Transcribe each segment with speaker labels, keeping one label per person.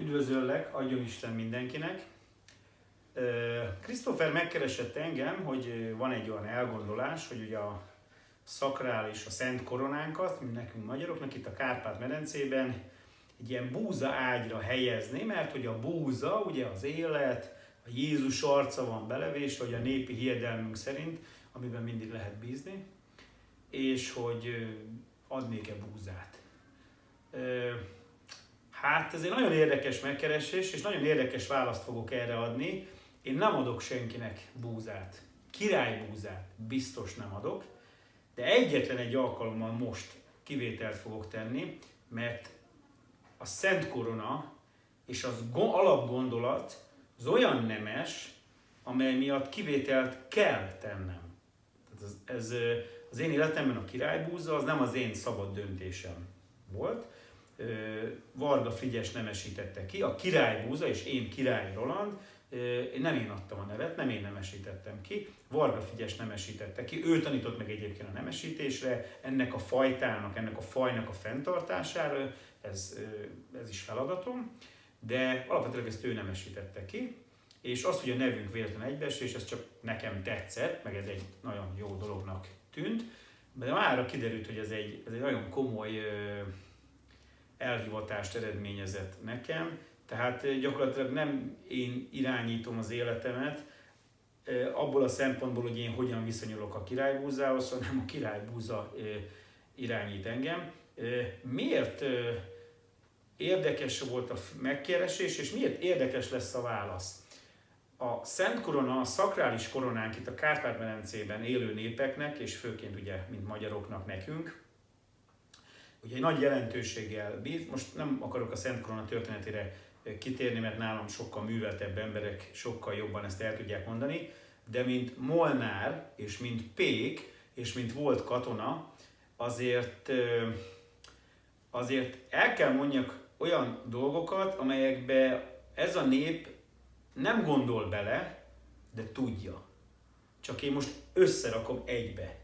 Speaker 1: Üdvözöllek, adjon Isten mindenkinek! Christopher megkeresett engem, hogy van egy olyan elgondolás, hogy ugye a szakrális, a szent koronánkat, mint nekünk magyaroknak itt a Kárpát-medencében egy ilyen búza ágyra helyezni, mert hogy a búza, ugye az élet, a Jézus arca van belevésve, hogy a népi hiedelmünk szerint, amiben mindig lehet bízni, és hogy adnék-e búzát. Hát ez egy nagyon érdekes megkeresés, és nagyon érdekes választ fogok erre adni. Én nem adok senkinek búzát. Királybúzát biztos nem adok, de egyetlen egy alkalommal most kivételt fogok tenni, mert a Szent Korona és az alapgondolat az olyan nemes, amely miatt kivételt kell tennem. Ez, ez az én életemben a királybúza az nem az én szabad döntésem volt, Varga Frigyes nemesítette ki, a királybúza és én Király Roland, nem én adtam a nevet, nem én nemesítettem ki, Varga Frigyes nemesítette ki, ő tanított meg egyébként a nemesítésre, ennek a fajtának, ennek a fajnak a fenntartására, ez, ez is feladatom, de alapvetően ezt ő nemesítette ki, és az, hogy a nevünk véletlen és ez csak nekem tetszett, meg ez egy nagyon jó dolognak tűnt, de mára kiderült, hogy ez egy, ez egy nagyon komoly elhivatást eredményezett nekem, tehát gyakorlatilag nem én irányítom az életemet, abból a szempontból, hogy én hogyan viszonyulok a királybúzához, hanem a királybúza irányít engem. Miért érdekes volt a megkeresés, és miért érdekes lesz a válasz? A Szent Korona, a szakrális koronánk itt a Kárpát-medencében élő népeknek, és főként ugye, mint magyaroknak nekünk, ugye egy nagy jelentőséggel bír. Most nem akarok a Szent Korona történetére kitérni, mert nálam sokkal műveltebb emberek sokkal jobban ezt el tudják mondani, de mint Molnár, és mint Pék, és mint volt katona, azért, azért el kell mondjak olyan dolgokat, amelyekbe ez a nép nem gondol bele, de tudja. Csak én most összerakom egybe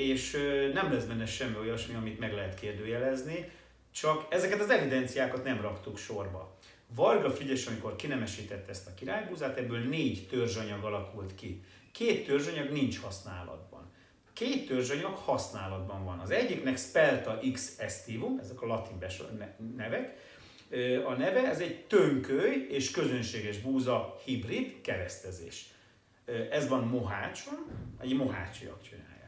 Speaker 1: és nem lesz benne semmi olyasmi, amit meg lehet kérdőjelezni, csak ezeket az evidenciákat nem raktuk sorba. Varga Frigyes, amikor kinemesítette ezt a királybúzát, ebből négy törzsanyag alakult ki. Két törzsanyag nincs használatban. Két törzsanyag használatban van. Az egyiknek Spelta X estivum, ezek a latin nevek. A neve, ez egy tönköly és közönséges búza hibrid keresztezés. Ez van Mohácson, egy mohácsiak csinál.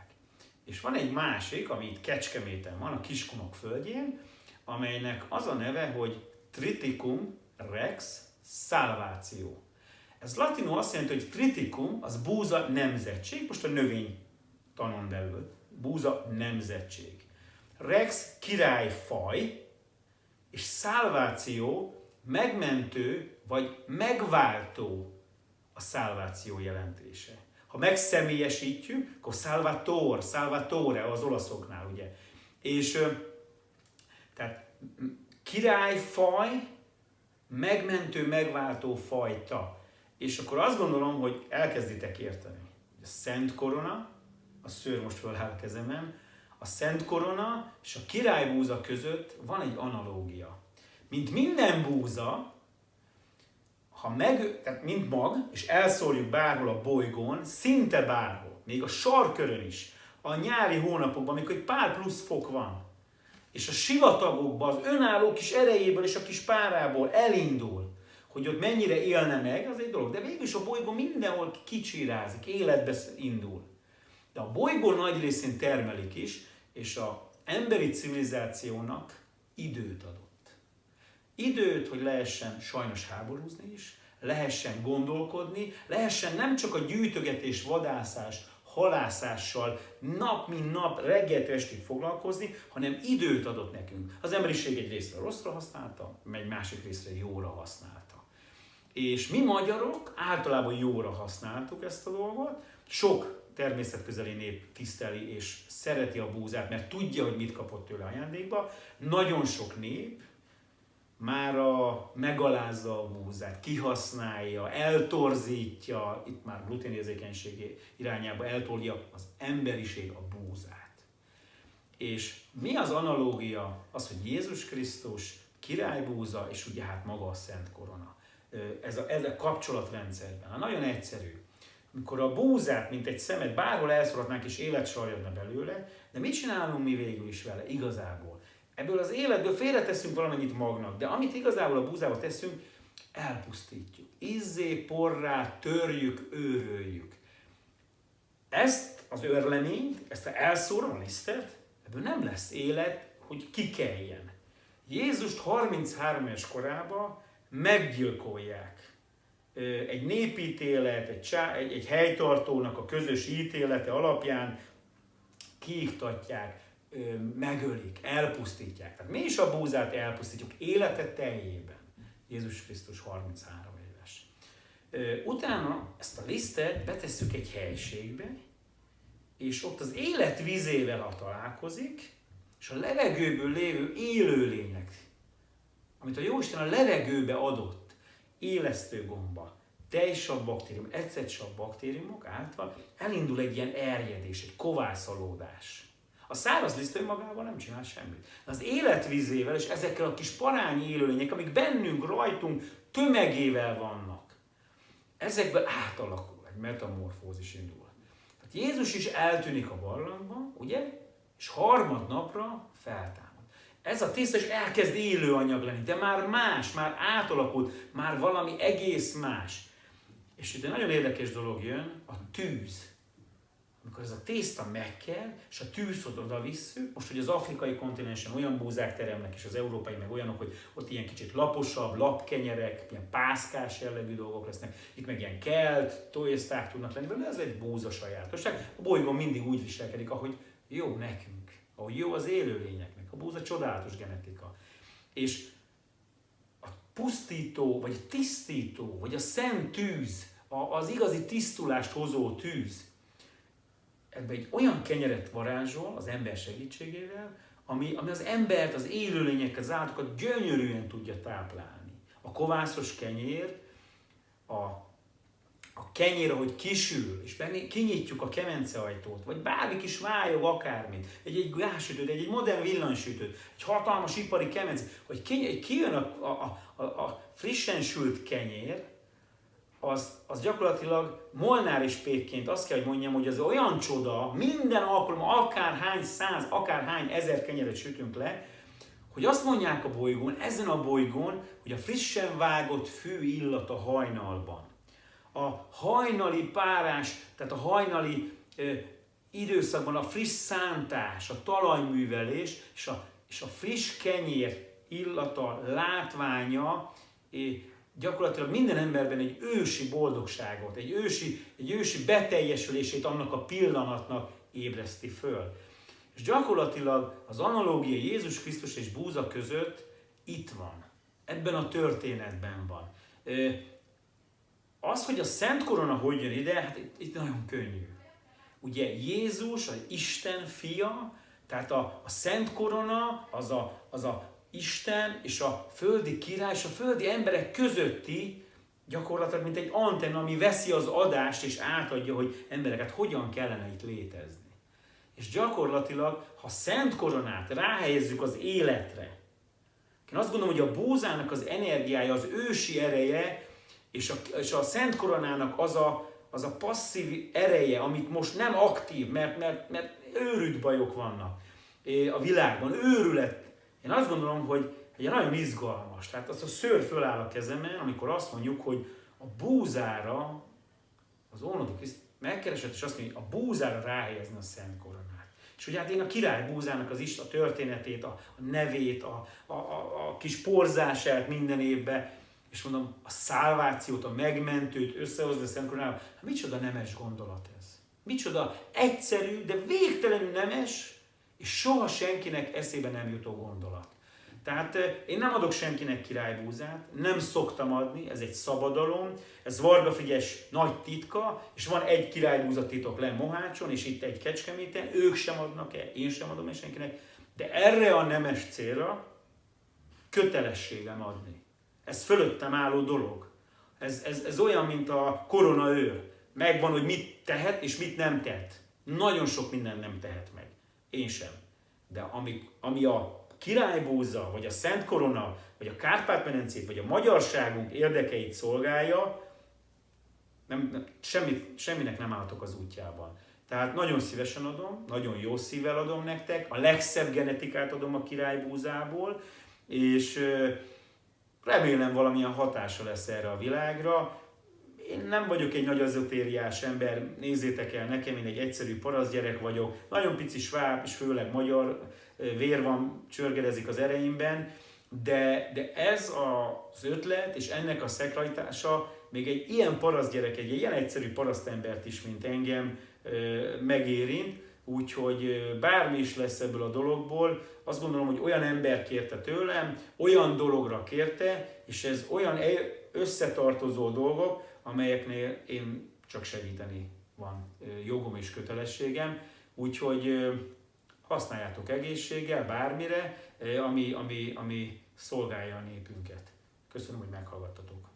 Speaker 1: És van egy másik, ami itt Kecskeméten van, a Kiskunok földjén, amelynek az a neve, hogy Triticum rex salvatio. Ez latinul azt jelenti, hogy triticum az búza nemzetség, most a növény tanon belül, búza nemzetség. Rex királyfaj, és salváció megmentő vagy megváltó a szálváció jelentése. Ha megszemélyesítjük, akkor Salvator, Salvatore az olaszoknál, ugye. És tehát királyfaj, megmentő, megváltó fajta. És akkor azt gondolom, hogy elkezditek érteni. A Szent Korona, a szőr most föláll a kezemen, a Szent Korona és a királybúza között van egy analógia. Mint minden búza, ha meg, tehát mint mag, és elszórjuk bárhol a bolygón, szinte bárhol, még a sarkörön is, a nyári hónapokban, amikor egy pár plusz fok van, és a sivatagokban az önálló kis erejéből és a kis párából elindul, hogy ott mennyire élne meg, az egy dolog. De végül is a bolygó mindenhol kicsirázik, életbe indul. De a bolygó nagy részén termelik is, és a emberi civilizációnak időt adott. Időt, hogy lehessen sajnos háborúzni is, lehessen gondolkodni, lehessen nem csak a gyűjtögetés, vadászás, halászással nap mint nap, reggeltől estig foglalkozni, hanem időt adott nekünk. Az emberiség egy részre rosszra használta, egy másik részre jóra használta. És mi magyarok általában jóra használtuk ezt a dolgot. Sok természetközeli nép tiszteli és szereti a búzát, mert tudja, hogy mit kapott tőle ajándékba. Nagyon sok nép már a megalázza a búzát, kihasználja, eltorzítja, itt már gluténérzékenység irányába eltolja az emberiség a búzát. És mi az analógia? Az, hogy Jézus Krisztus királybúza, és ugye hát maga a Szent Korona. Ez a, ez a kapcsolatrendszerben. Hát nagyon egyszerű. Amikor a búzát, mint egy szemet bárhol elszoratnánk és élet belőle, de mit csinálunk mi végül is vele igazából? Ebből az életből félreteszünk valamennyit magnak, de amit igazából a búzába teszünk, elpusztítjuk. Izzé, porrá, törjük, őröljük. Ezt az örleményt, ezt elszórom a lisztet, ebből nem lesz élet, hogy kikeljen. Jézust 33 es korában meggyilkolják. Egy népítélet, egy, csá, egy, egy helytartónak a közös ítélete alapján kiiktatják, megölik, elpusztítják. Tehát mi is a búzát elpusztítjuk életet teljében. Jézus Krisztus 33 éves. Utána ezt a lisztet betesszük egy helységbe, és ott az élet vizével, ha találkozik, és a levegőből lévő élőlények, amit a Jóisten a levegőbe adott, élesztő gomba, tejsav baktérium, ecetsav baktériumok által elindul egy ilyen erjedés, egy kovászalódás. A száraz liszt önmagával nem csinál semmit. Az életvizével és ezekkel a kis parányi élőlények, amik bennünk, rajtunk tömegével vannak, ezekből átalakul, egy metamorfózis indul. Tehát Jézus is eltűnik a barlangban, ugye? És harmadnapra feltámad. Ez a tészta is elkezd élő anyag lenni, de már más, már átalakult, már valami egész más. És itt egy nagyon érdekes dolog jön, a tűz amikor ez a tészta megkel, és a tűzot oda visszük, most hogy az afrikai kontinensen olyan búzák teremnek, és az európai meg olyanok, hogy ott ilyen kicsit laposabb, lapkenyerek, ilyen pászkás jellegű dolgok lesznek, itt meg ilyen kelt, tojészták tudnak lenni, de ez egy búza sajátosság. A bolygón mindig úgy viselkedik, ahogy jó nekünk, ahogy jó az élőlényeknek. A búza csodálatos genetika. És a pusztító, vagy a tisztító, vagy a szent tűz, az igazi tisztulást hozó tűz, ebbe egy olyan kenyeret varázsol az ember segítségével, ami, ami az embert, az élőlényeket, az állatokat gyönyörűen tudja táplálni. A kovászos kenyér, a, a kenyér, ahogy kisül, és benne kinyitjuk a ajtót, vagy bármi kis vályog akármit, egy, egy gázsütőt, egy, egy modern villanysütőt, egy hatalmas ipari kemence, hogy ki, kijön a, a, a, a frissen sült kenyér, az, az gyakorlatilag Molnár is pékként azt kell, hogy mondjam, hogy az olyan csoda, minden alkalommal, akár hány száz, akár hány ezer kenyeret sütünk le, hogy azt mondják a bolygón, ezen a bolygón, hogy a frissen vágott fű illat a hajnalban. A hajnali párás, tehát a hajnali ö, időszakban a friss szántás, a talajművelés és a, és a friss kenyér illata, látványa, gyakorlatilag minden emberben egy ősi boldogságot, egy ősi, egy ősi beteljesülését annak a pillanatnak ébreszti föl. És gyakorlatilag az analógia Jézus Krisztus és búza között itt van. Ebben a történetben van. Az, hogy a Szent Korona hogy jön ide, hát itt, itt nagyon könnyű. Ugye Jézus, az Isten fia, tehát a, a Szent Korona, az a, az a Isten és a földi király és a földi emberek közötti gyakorlatilag mint egy antenna, ami veszi az adást és átadja, hogy embereket hogyan kellene itt létezni. És gyakorlatilag, ha szent koronát ráhelyezzük az életre, én azt gondolom, hogy a búzának az energiája, az ősi ereje, és a, és a szent koronának az a, az a passzív ereje, amit most nem aktív, mert, mert, mert őrült bajok vannak a világban, őrület én azt gondolom, hogy egy nagyon izgalmas. Tehát az a szőr föláll a kezemen, amikor azt mondjuk, hogy a búzára, az Ónodi Kriszt megkeresett, és azt mondja, hogy a búzára ráhelyezni a Szent Koronát. És ugye hát én a király búzának az is a történetét, a, a nevét, a, a, a, a kis porzását minden évben, és mondom, a szálvációt, a megmentőt összehozni a Szent Koronával, hát micsoda nemes gondolat ez. Micsoda egyszerű, de végtelenül nemes, és soha senkinek eszébe nem jutó gondolat. Tehát én nem adok senkinek királybúzát, nem szoktam adni, ez egy szabadalom, ez Varga Frigyes nagy titka, és van egy királybúza titok le Mohácson, és itt egy Kecskeméten, ők sem adnak el, én sem adom el senkinek, de erre a nemes célra kötelességem adni. Ez fölöttem álló dolog. Ez, ez, ez olyan, mint a korona őr. Megvan, hogy mit tehet és mit nem tehet. Nagyon sok minden nem tehet meg. Én sem. De ami, ami a királybúza, vagy a Szent Korona, vagy a Kárpát-medencét, vagy a magyarságunk érdekeit szolgálja, nem, nem, semmit, semminek nem álltok az útjában. Tehát nagyon szívesen adom, nagyon jó szívvel adom nektek, a legszebb genetikát adom a királybúzából, és remélem valamilyen hatása lesz erre a világra. Én nem vagyok egy nagy azotériás ember, nézzétek el, nekem én egy egyszerű parasztgyerek vagyok, nagyon pici sváb, és főleg magyar vér van, csörgedezik az ereimben, de, de ez az ötlet és ennek a szekrajtása még egy ilyen parasztgyerek, egy ilyen egyszerű parasztembert is, mint engem megérint, úgyhogy bármi is lesz ebből a dologból, azt gondolom, hogy olyan ember kérte tőlem, olyan dologra kérte, és ez olyan összetartozó dolgok, amelyeknél én csak segíteni van jogom és kötelességem, úgyhogy használjátok egészséggel, bármire, ami, ami, ami szolgálja a népünket. Köszönöm, hogy meghallgattatok.